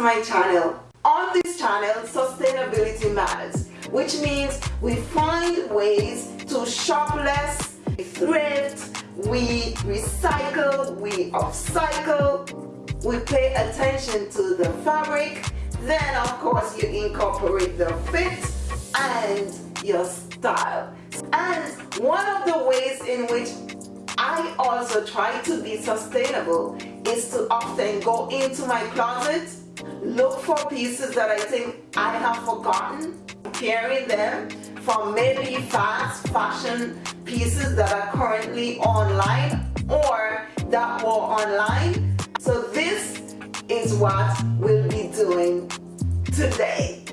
to my channel. On this channel sustainability matters which means we find ways to shop less thrift we recycle we upcycle. We pay attention to the fabric then of course you incorporate the fit and your style. And one of the ways in which I also try to be sustainable is to often go into my closet, look for pieces that I think I have forgotten, pairing them from maybe fast fashion pieces that are currently online or that were online. So this is what we'll be doing today.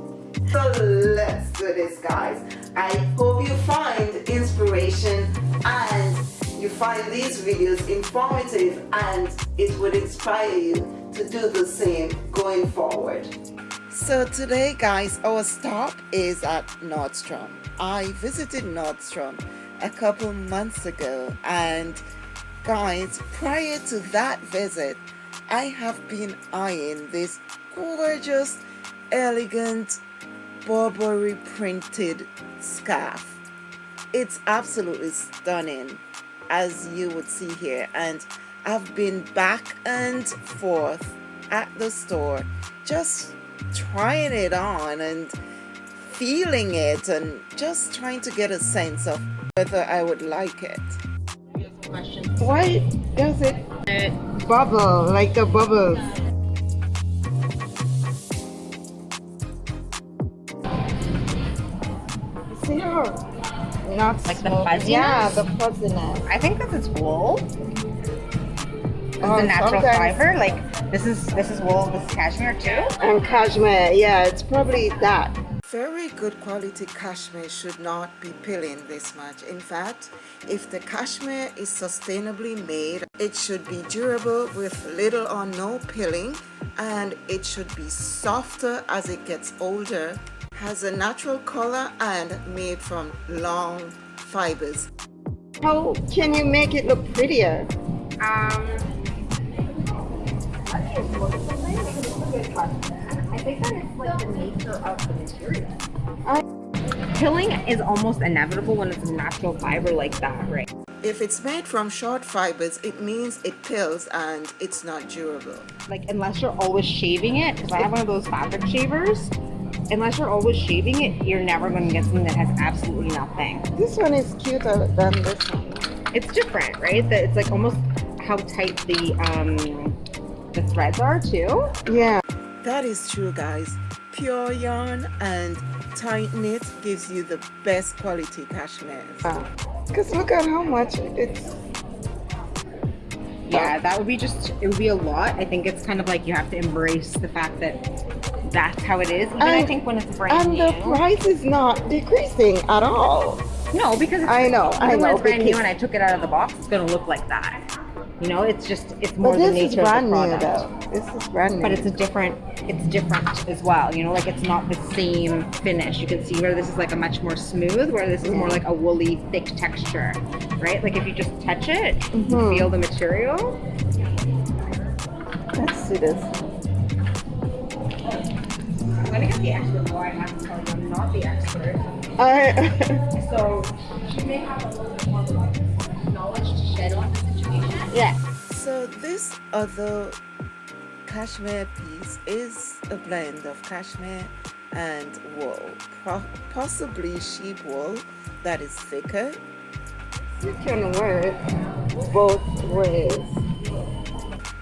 So let's do this guys. I hope you find inspiration and you find these videos informative and it would inspire you to do the same going forward. So today guys our stop is at Nordstrom. I visited Nordstrom a couple months ago and guys prior to that visit I have been eyeing this gorgeous elegant Burberry printed scarf. It's absolutely stunning as you would see here and I've been back and forth at the store just trying it on and feeling it and just trying to get a sense of whether I would like it. Why does it bubble like the bubbles? See how not like the fuzziness. Yeah, the fuzziness. I think this is wool. This oh, is a natural fiber. Like this is this is wool. This is cashmere too. And cashmere, yeah, it's probably that. Very good quality cashmere should not be pilling this much. In fact, if the cashmere is sustainably made, it should be durable with little or no pilling and it should be softer as it gets older has a natural color and made from long fibers. How can you make it look prettier? Um, I think that it's like the nature of the material. I Pilling is almost inevitable when it's a natural fiber like that, right? If it's made from short fibers, it means it pills and it's not durable. Like unless you're always shaving it, because I have one of those fabric shavers, unless you're always shaving it, you're never going to get something that has absolutely nothing. This one is cuter than this one. It's different, right? That it's like almost how tight the um the threads are too. Yeah, that is true, guys. Pure yarn and tight knit gives you the best quality cashmere. Because look at how much it's yeah that would be just it would be a lot i think it's kind of like you have to embrace the fact that that's how it is. Even and, I think when it's brand and new. And the price is not decreasing at all. No, because I know, I know. When it's brand new and I took it out of the box, it's gonna look like that. You know, it's just it's more but the nature of the product. New, though. This is brand new. But it's a different it's different as well. You know, like it's not the same finish. You can see where this is like a much more smooth, where this is more like a woolly, thick texture. Right? Like if you just touch it, mm -hmm. feel the material. Let's see this I'm gonna get the expert more. I have to tell you, I'm not the expert. All right. so she may have a little bit more knowledge to shed on the situation. Yeah. So this other cashmere piece is a blend of cashmere and wool, possibly sheep wool that is thicker. You can wear it both ways.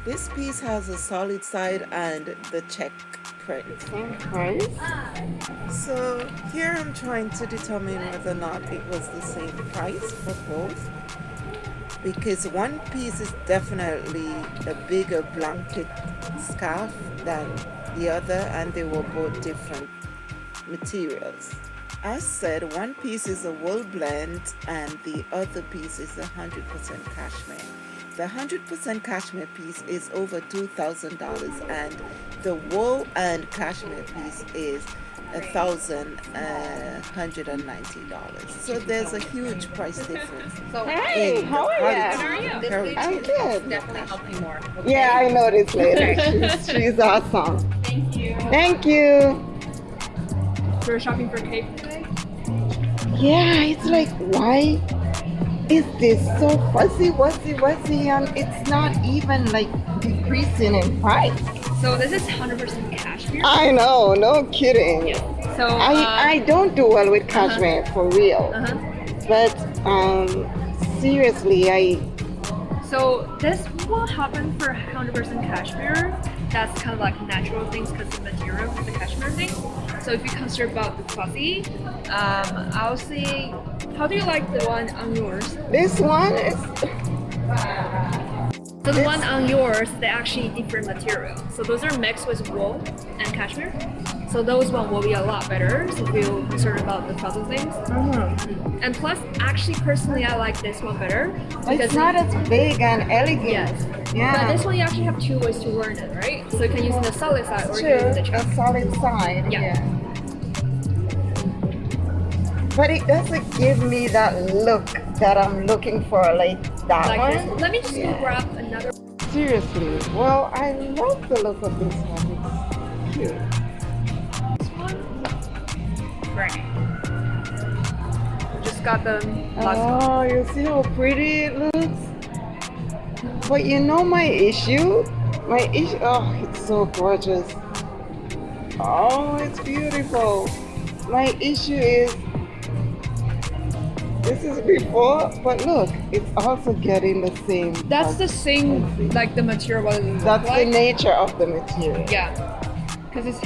This piece has a solid side and the check print. Same price. So here I'm trying to determine whether or not it was the same price for both. Because one piece is definitely a bigger blanket scarf than the other and they were both different materials. As said, one piece is a wool blend and the other piece is 100% cashmere. The 100% cashmere piece is over $2,000 and the wool and cashmere piece is a thousand uh, hundred and ninety dollars. So there's a huge price difference. So Hey, in how are quality. you? are you? This Very video I'm good. definitely help you more. okay? Yeah, I noticed later. She's, she's awesome. Thank you. Thank you. We're shopping for cake today? Yeah, it's like, why is this so fuzzy, wuzzy, wuzzy, and it's not even like decreasing in price? So this is 100% cashmere. I know, no kidding. So I, uh, I don't do well with cashmere for real, uh-huh. but um, seriously, I So this will happen for 100% cashmere. That's kind of like natural things because the material of the cashmere thing. So if you consider about the fuzzy, um, I'll say, how do you like the one on yours? this one is So the one on yours, they're actually different material. So those are mixed with wool and cashmere. So those one will be a lot better. So if you're concerned about the fuzzy things. Mm-hmm. And plus, actually, personally, I like this one better Because it's not as big and elegant. Yes. Yeah. But this one you actually have two ways to learn it, right? So you can use the solid side or you can True, use the a solid side. Yeah. But it doesn't give me that look that I'm looking for, like that Like one. this. Let me just Yeah. go grab another. Seriously, well, I love the look of this one. It's cute. This one, right. Just got the last one. Oh, you see how pretty it looks? But you know my issue? My issue, oh, it's so gorgeous. Oh, it's beautiful. My issue is, this is before, but look, it's also getting the same. That's the same, like the material That's like. the nature of the material. Yeah. Because it's.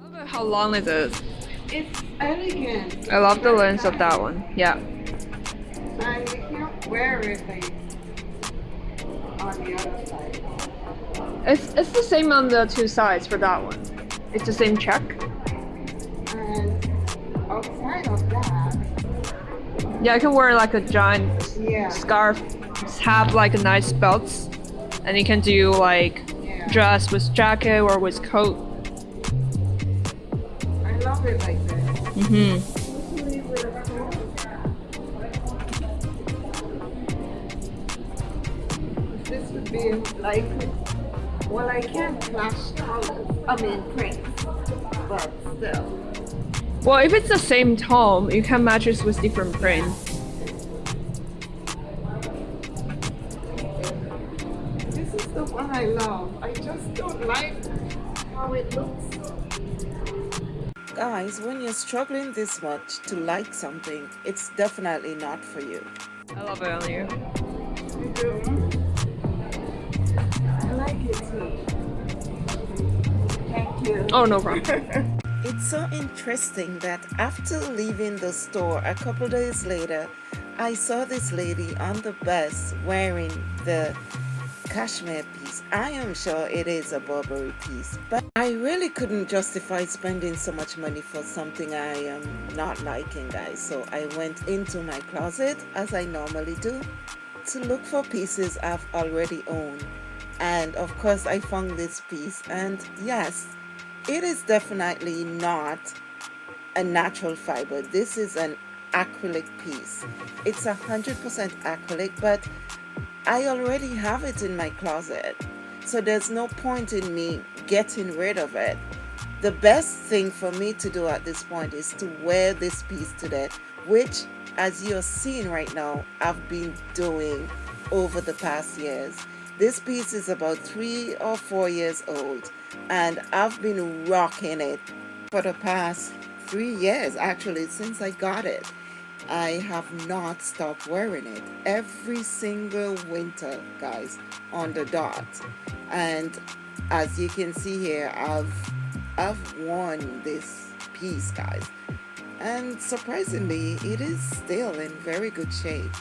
I love How long is it? It's elegant. I love the length of that one. Yeah. And you can't wear it on the other side. It's it's the same on the two sides for that one. It's the same check. And outside of that, Yeah, I can wear like a giant yeah, scarf, have like a nice belts, and you can do like yeah. dress with jacket or with coat. I love it like this. Mm-hmm. This would be like, well, I can't flash colors. I mean prints, but still. Well, if it's the same tone, you can match it with different prints. This is the one I love. I just don't like how it looks. Guys, when you're struggling this much to like something, it's definitely not for you. I love it on you. You Oh, no problem. It's so interesting that after leaving the store a couple days later, I saw this lady on the bus wearing the cashmere piece. I am sure it is a Burberry piece, but I really couldn't justify spending so much money for something I am not liking, guys. So I went into my closet, as I normally do, to look for pieces I've already owned. And of course, I found this piece, and yes, it is definitely not a natural fiber. This is an acrylic piece. It's a hundred percent acrylic, but I already have it in my closet. So there's no point in me getting rid of it. The best thing for me to do at this point is to wear this piece today which as you're seeing right now, I've been doing over the past years. This piece is about three or four years old and I've been rocking it for the past three years actually since I got it. I have not stopped wearing it every single winter guys on the dot. And as you can see here I've I've worn this piece guys. And surprisingly it is still in very good shape.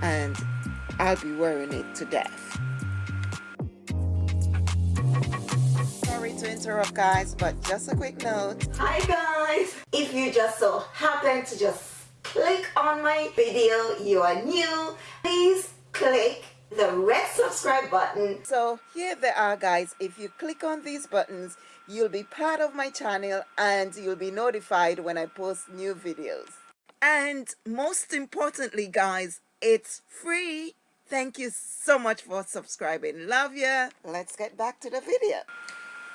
And I'll be wearing it to death. Sorry to interrupt guys, but just a quick note. Hi guys! If you just so happen to just click on my video, you are new, please click the red subscribe button. So here they are guys. If you click on these buttons, you'll be part of my channel and you'll be notified when I post new videos. And most importantly guys, it's free. Thank you so much for subscribing. Love ya. Let's get back to the video.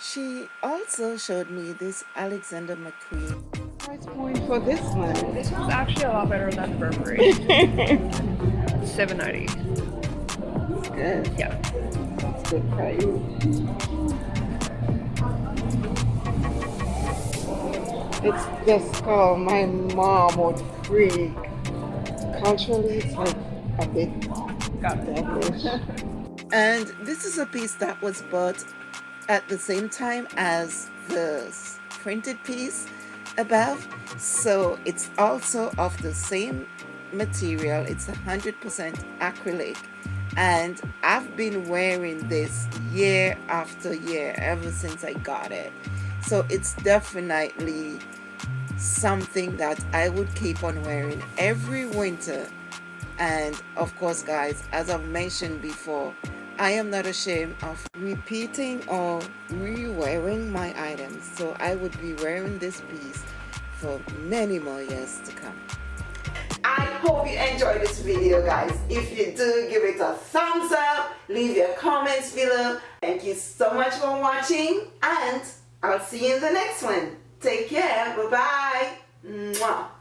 She also showed me this Alexander McQueen. Price point for this one. This one's actually a lot better than Burberry. Seven ninety. It's good. Yeah. It's good price. It's just called my mom would freak. Culturally, it's like a bit And this is a piece that was bought at the same time as the printed piece above. So it's also of the same material. It's 100% acrylic. And I've been wearing this year after year ever since I got it. So it's definitely something that I would keep on wearing every winter. And of course, guys, as I've mentioned before, I am not ashamed of repeating or re-wearing my items. So I would be wearing this piece for many more years to come. I hope you enjoyed this video guys. If you do, give it a thumbs up, leave your comments below. Thank you so much for watching and I'll see you in the next one. Take care, bye bye. Mwah.